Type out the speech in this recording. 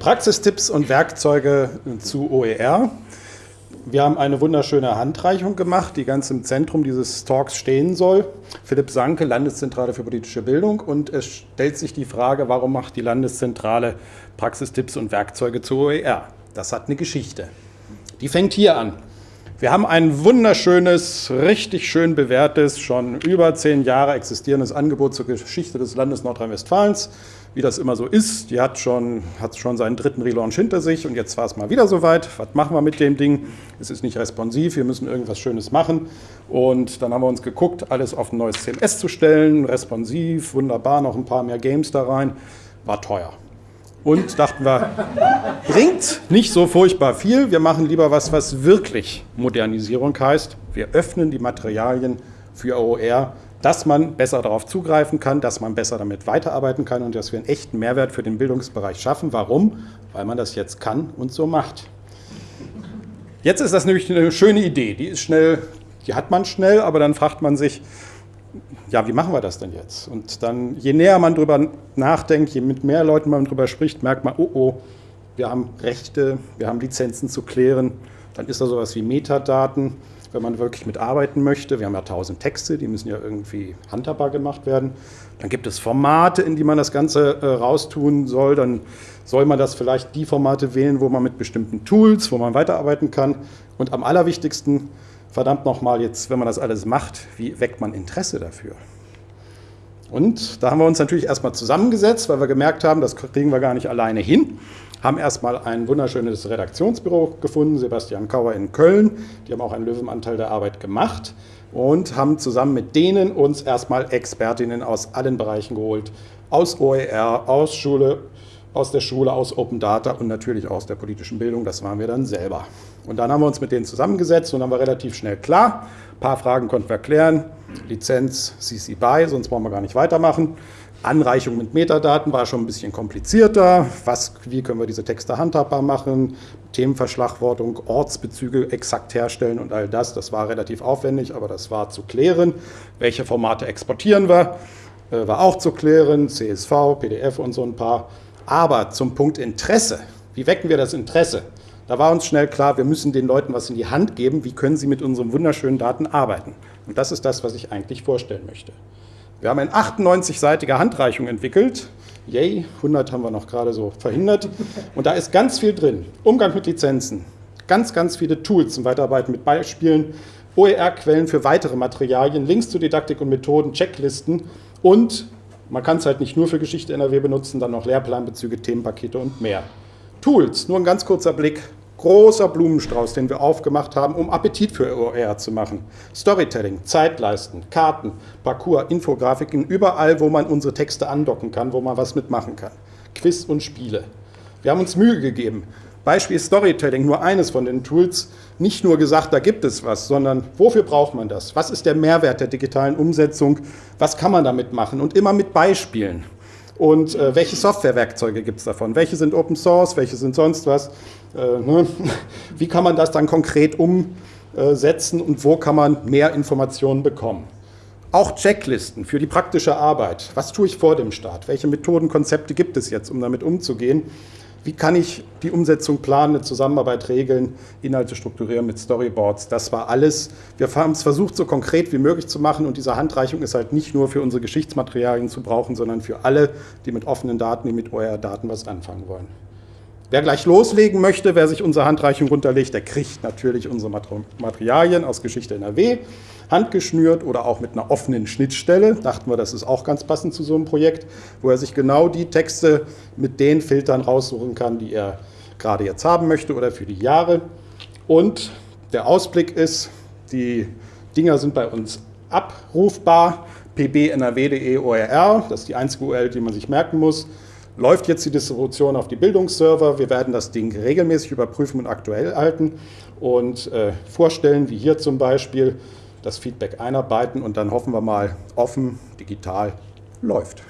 Praxistipps und Werkzeuge zu OER. Wir haben eine wunderschöne Handreichung gemacht, die ganz im Zentrum dieses Talks stehen soll. Philipp Sanke, Landeszentrale für politische Bildung. Und es stellt sich die Frage, warum macht die Landeszentrale Praxistipps und Werkzeuge zu OER? Das hat eine Geschichte. Die fängt hier an. Wir haben ein wunderschönes, richtig schön bewährtes, schon über zehn Jahre existierendes Angebot zur Geschichte des Landes Nordrhein-Westfalens wie das immer so ist. Die hat schon, hat schon seinen dritten Relaunch hinter sich und jetzt war es mal wieder soweit. Was machen wir mit dem Ding? Es ist nicht responsiv, wir müssen irgendwas Schönes machen. Und dann haben wir uns geguckt, alles auf ein neues CMS zu stellen, responsiv, wunderbar, noch ein paar mehr Games da rein. War teuer. Und dachten wir, bringt nicht so furchtbar viel, wir machen lieber was, was wirklich Modernisierung heißt. Wir öffnen die Materialien für OER dass man besser darauf zugreifen kann, dass man besser damit weiterarbeiten kann und dass wir einen echten Mehrwert für den Bildungsbereich schaffen. Warum? Weil man das jetzt kann und so macht. Jetzt ist das nämlich eine schöne Idee. Die ist schnell, die hat man schnell, aber dann fragt man sich, ja, wie machen wir das denn jetzt? Und dann, je näher man darüber nachdenkt, je mit mehr Leuten man darüber spricht, merkt man, oh, oh, wir haben Rechte, wir haben Lizenzen zu klären. Dann ist da sowas wie Metadaten wenn man wirklich mitarbeiten möchte. Wir haben ja tausend Texte, die müssen ja irgendwie handhabbar gemacht werden. Dann gibt es Formate, in die man das Ganze äh, raustun soll. Dann soll man das vielleicht die Formate wählen, wo man mit bestimmten Tools, wo man weiterarbeiten kann. Und am allerwichtigsten, verdammt nochmal jetzt, wenn man das alles macht, wie weckt man Interesse dafür? Und da haben wir uns natürlich erstmal zusammengesetzt, weil wir gemerkt haben, das kriegen wir gar nicht alleine hin haben erstmal ein wunderschönes Redaktionsbüro gefunden, Sebastian Kauer in Köln. Die haben auch einen Löwenanteil der Arbeit gemacht und haben zusammen mit denen uns erstmal Expertinnen aus allen Bereichen geholt. Aus OER, aus Schule, aus der Schule, aus Open Data und natürlich aus der politischen Bildung. Das waren wir dann selber. Und dann haben wir uns mit denen zusammengesetzt und dann war relativ schnell klar. Ein paar Fragen konnten wir klären. Lizenz CC BY, sonst brauchen wir gar nicht weitermachen. Anreichung mit Metadaten war schon ein bisschen komplizierter. Was, wie können wir diese Texte handhabbar machen? Themenverschlagwortung, Ortsbezüge exakt herstellen und all das. Das war relativ aufwendig, aber das war zu klären. Welche Formate exportieren wir? Äh, war auch zu klären. CSV, PDF und so ein paar. Aber zum Punkt Interesse. Wie wecken wir das Interesse? Da war uns schnell klar, wir müssen den Leuten was in die Hand geben. Wie können sie mit unseren wunderschönen Daten arbeiten? Und das ist das, was ich eigentlich vorstellen möchte. Wir haben eine 98-seitige Handreichung entwickelt. Yay, 100 haben wir noch gerade so verhindert. Und da ist ganz viel drin. Umgang mit Lizenzen, ganz, ganz viele Tools zum Weiterarbeiten mit Beispielen, OER-Quellen für weitere Materialien, Links zu Didaktik und Methoden, Checklisten und man kann es halt nicht nur für Geschichte NRW benutzen, dann noch Lehrplanbezüge, Themenpakete und mehr. Tools, nur ein ganz kurzer Blick großer Blumenstrauß, den wir aufgemacht haben, um Appetit für OER zu machen. Storytelling, Zeitleisten, Karten, Parcours, Infografiken, überall, wo man unsere Texte andocken kann, wo man was mitmachen kann. Quiz und Spiele. Wir haben uns Mühe gegeben. Beispiel Storytelling, nur eines von den Tools, nicht nur gesagt, da gibt es was, sondern wofür braucht man das? Was ist der Mehrwert der digitalen Umsetzung? Was kann man damit machen? Und immer mit Beispielen. Und äh, welche Softwarewerkzeuge gibt es davon? Welche sind Open Source? Welche sind sonst was? Äh, ne? Wie kann man das dann konkret umsetzen und wo kann man mehr Informationen bekommen? Auch Checklisten für die praktische Arbeit. Was tue ich vor dem Start? Welche Methoden, Konzepte gibt es jetzt, um damit umzugehen? Wie kann ich die Umsetzung planen, eine Zusammenarbeit regeln, Inhalte strukturieren mit Storyboards? Das war alles. Wir haben es versucht, so konkret wie möglich zu machen und diese Handreichung ist halt nicht nur für unsere Geschichtsmaterialien zu brauchen, sondern für alle, die mit offenen Daten, die mit OER-Daten was anfangen wollen. Wer gleich loslegen möchte, wer sich unsere Handreichung runterlegt, der kriegt natürlich unsere Materialien aus Geschichte NRW, handgeschnürt oder auch mit einer offenen Schnittstelle. Dachten wir, das ist auch ganz passend zu so einem Projekt, wo er sich genau die Texte mit den Filtern raussuchen kann, die er gerade jetzt haben möchte oder für die Jahre. Und der Ausblick ist, die Dinger sind bei uns abrufbar, pbnrw.de ORR, das ist die einzige URL, die man sich merken muss läuft jetzt die Distribution auf die Bildungsserver. Wir werden das Ding regelmäßig überprüfen und aktuell halten und äh, vorstellen, wie hier zum Beispiel das Feedback einarbeiten und dann hoffen wir mal offen, digital läuft.